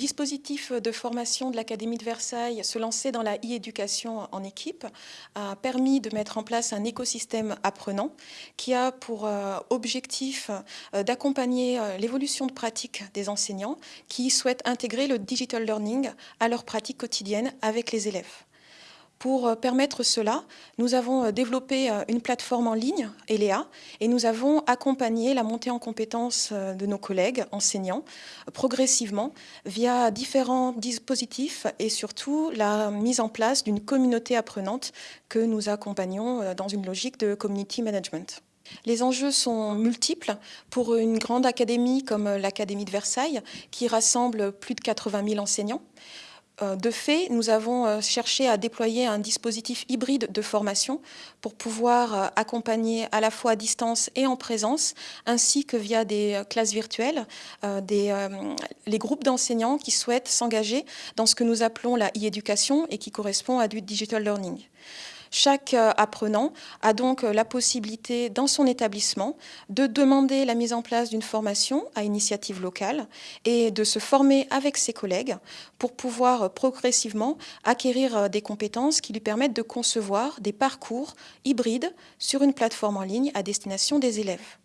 dispositif de formation de l'Académie de Versailles, se lancer dans la e-éducation en équipe, a permis de mettre en place un écosystème apprenant qui a pour euh, objectif euh, d'accompagner euh, l'évolution de pratique des enseignants qui souhaitent intégrer le digital learning à leur pratique quotidienne avec les élèves. Pour euh, permettre cela, nous avons euh, développé euh, une plateforme en ligne, ELEA, et nous avons accompagné la montée en compétences de nos collègues enseignants progressivement via différents dispositifs et surtout la mise en place d'une communauté apprenante que nous accompagnons dans une logique de community management. Les enjeux sont multiples pour une grande académie comme l'Académie de Versailles qui rassemble plus de 80 000 enseignants. Euh, de fait, nous avons euh, cherché à déployer un dispositif hybride de formation pour pouvoir euh, accompagner à la fois à distance et en présence, ainsi que via des classes virtuelles, les groupes d'enseignants qui souhaitent s'engager dans ce que nous appelons la e-éducation et qui correspond à du digital learning. Chaque euh, apprenant a donc euh, la possibilité dans son établissement de demander la mise en place d'une formation à initiative locale et de se former avec ses collègues pour pouvoir euh, progressivement acquérir des compétences qui lui permettent de concevoir des parcours hybrides sur une plateforme en ligne à destination des élèves.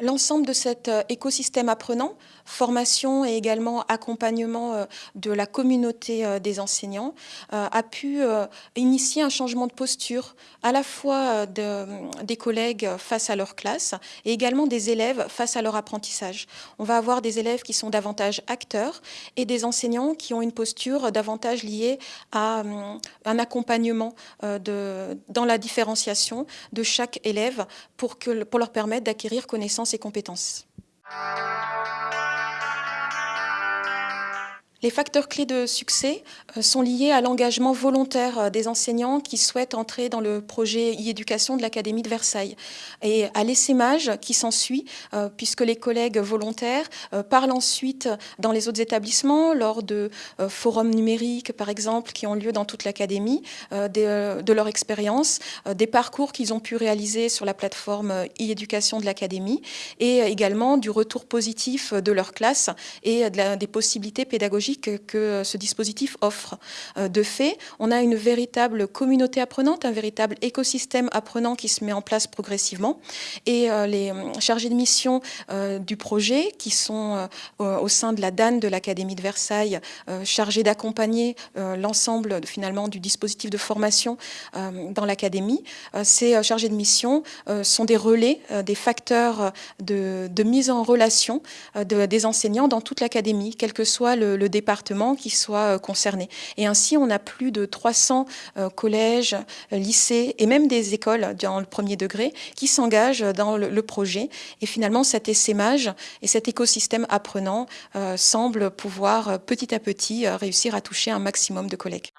L'ensemble de cet euh, écosystème apprenant, formation et également accompagnement euh, de la communauté euh, des enseignants, a pu initier un changement de posture à la fois des collègues face à leur classe et également des élèves face à leur apprentissage. On va avoir des élèves qui sont davantage acteurs et des enseignants qui ont une posture davantage liée à un accompagnement dans la différenciation de chaque élève pour, pour leur permettre d'acquérir connaissance ses compétences. Les facteurs clés de succès euh, sont liés à l'engagement volontaire euh, des enseignants qui souhaitent entrer dans le projet e-éducation de l'Académie de Versailles. Et à l'essaimage qui s'ensuit, euh, puisque les collègues volontaires parlent ensuite dans les autres établissements lors de forums numériques, par exemple, qui ont lieu dans toute l'Académie, de leur expérience, des parcours qu'ils ont pu réaliser sur la plateforme e-éducation de l'Académie et également du retour positif de leur classe et des possibilités pédagogiques que ce dispositif offre. Euh, de fait, on a une véritable communauté apprenante, un véritable écosystème apprenant qui se met en place progressivement. Et euh, les euh, chargés de mission du projet, qui sont au sein de la DAN de l'Académie de Versailles, chargés d'accompagner l'ensemble finalement du dispositif de formation dans l'Académie, ces chargés de mission sont des relais, des facteurs de, mise en relation des enseignants dans toute l'Académie, quel que soit le, le qui soient euh, concernés. Et ainsi, on a plus de 300 euh, collèges, lycées et même des écoles dans le premier degré qui s'engagent dans le, projet. Et finalement, cet essaimage et cet écosystème apprenant euh, semble pouvoir petit à petit réussir à toucher un maximum de collègues.